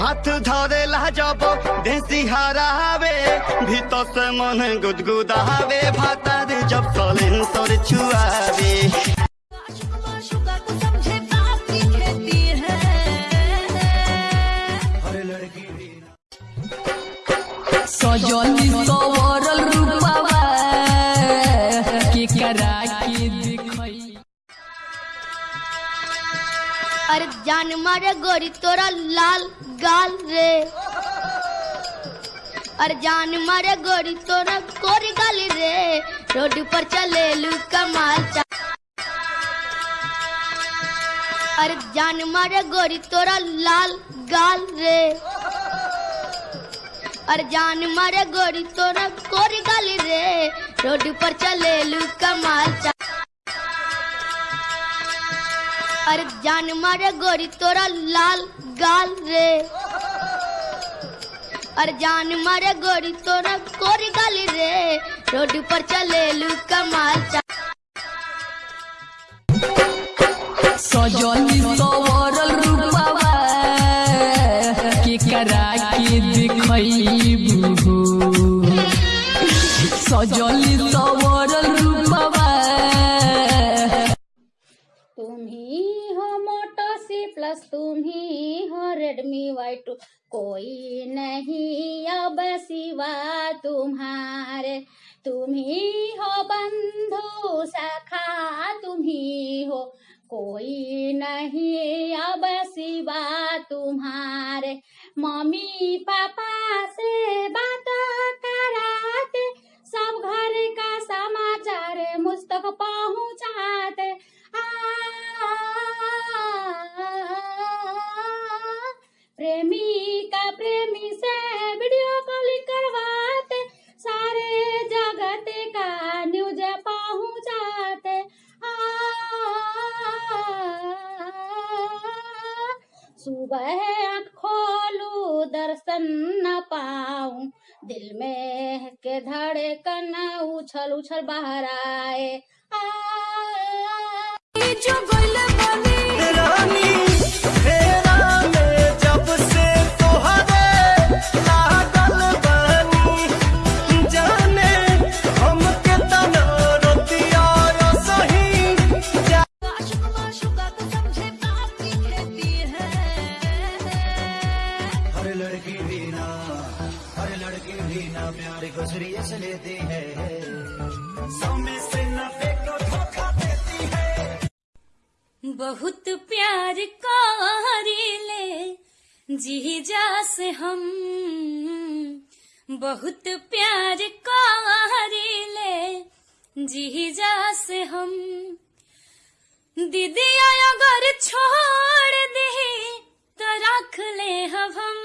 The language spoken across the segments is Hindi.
हाथ धरेला जब देसी हरावे भीतर से मन गुदगुदावे भातार जब छुआवे की खेती है सजली जान मारे गोरी, तोरा लाल गाल रे। अरे जान मारे गोरी, तोरा कोरी गाल रे। रोड पर चले लू कमाल अरे जान मारे गोरी, तोरा लाल गाल रे। और जान मारे गोरी, तोरा कोरी गाल रे। रोड पर चले लू कमाल अरे जान मारे गोरी तोरा लाल गाल रे। अरे जान मारे गोरी तोरा कोरी गाल रे। रोड पर चले लू कमाल सजली सवरल रूपवा के करा के देखई सजली सवरल प्लस तुम ही हो रेडमी वाई टू कोई नहीं, अब सिवा तुम्हारे। तुम ही हो बंधु सखा तुम ही हो। कोई नहीं, अब सिवा तुम्हारे। मम्मी पापा से बात कराते, सब घर का समाचार मुझ तक पहुँचाते। आँख खोलू दर्शन न पाऊ। दिल में के धड़कन उछल उछल बाहर आए। आ, आ, आ, जो आ, आ, रानी। को सीरियस लेती है। सौ में से नब्बे को धोखा देती है। बहुत प्यार कारिले जीजा से हम। बहुत प्यार कारिले जीजा से हम। दीदी अगर छोड़ दे तो रख ले हम हम।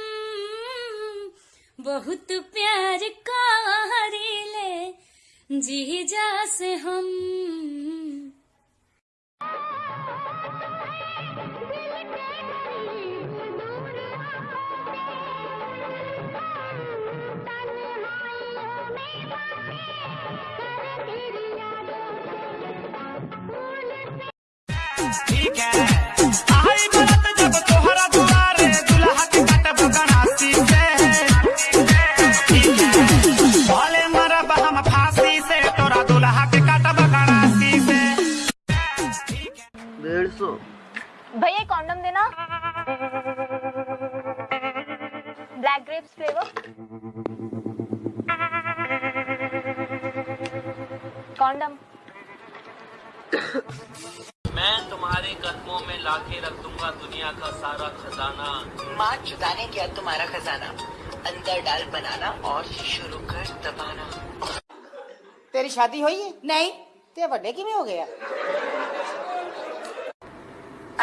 बहुत प्यार कारिले जीजा से हम। ठीक है। Black grapes flavour condom. मैं तुम्हारे कदमों में लाके रख दूँगा दुनिया का सारा खजाना। माँ चुदाने गया तुम्हारा खजाना। अंदर डाल बनाना और शुरू कर दबाना। तेरी शादी हुई है? नहीं। तेरे बर्थडे की में हो गया?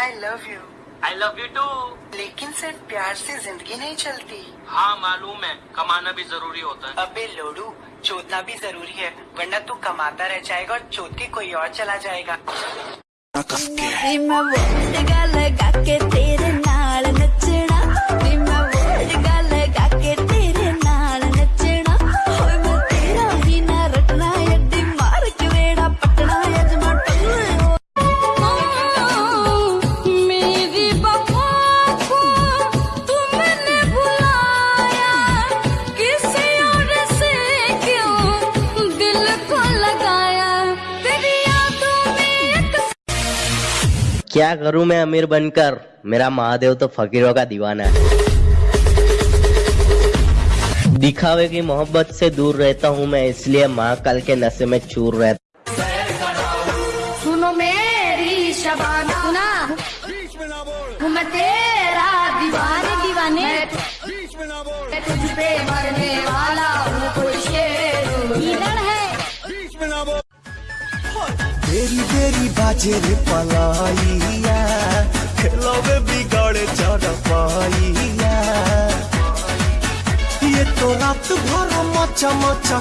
I love you I love you too लेकिन सिर्फ़ प्यार से ज़िंदगी नहीं चलती। हाँ मालूम है कमाना भी ज़रूरी होता है। अबे लोडू चोदना भी ज़रूरी है वरना तू कमाता रह जाएगा और चोद के कोई और चला जाएगा। क्या करूँ मैं अमीर बनकर? मेरा महादेव तो फकीरों का दीवाना है। दिखावे की मोहब्बत से दूर रहता हूँ मैं इसलिए महाकाल के नशे में चूर रहता सुनो मेरी शबाना। सुना? हूँ मैं तेरा दीवाने दीवाने। मैं तुझ पे मरने वाला हूँ। तेरी बेरी बाजे रे पलाइया। खिलौवे बिगाड़े चढ़ पाइया। ये तो रात भर मचा मचा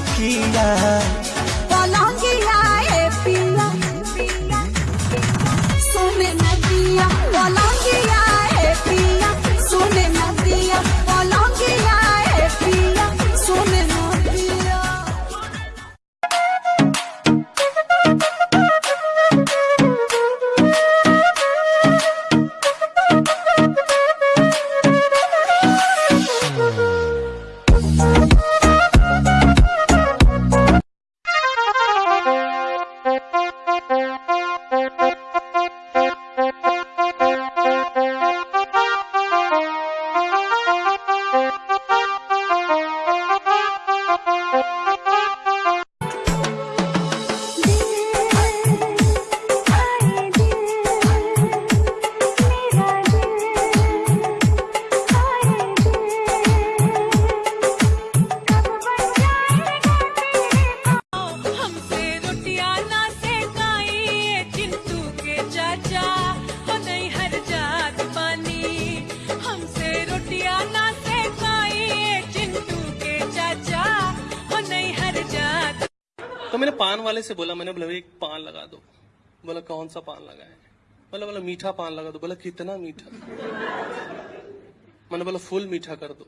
तो मैंने पान वाले से बोला, मैंने बोला एक पान लगा दो। बोला, कौन सा पान लगाए बोला बोला, मीठा पान लगा दो। बोला, कितना मीठा? मैंने बोला, फुल मीठा कर दो।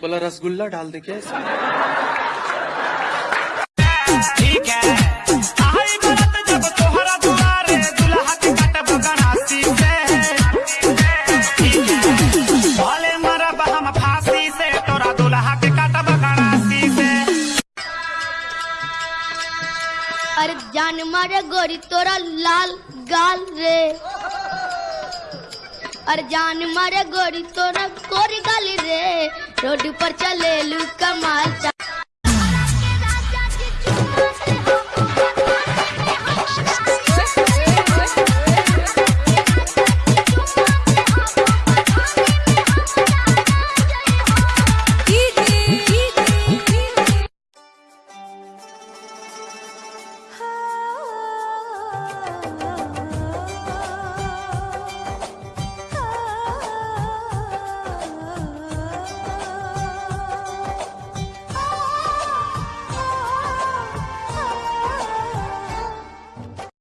बोला, रसगुल्ला डाल दे क्या ठीक है। अरे जान मारे गोरी, तोरा लाल गाल रे। अरे जान मारे गोरी, तोरा गोरी गाली रे। रोड पर चले लू कमाल चा हाँ